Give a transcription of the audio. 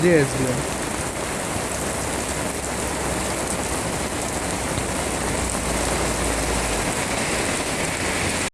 здесь блин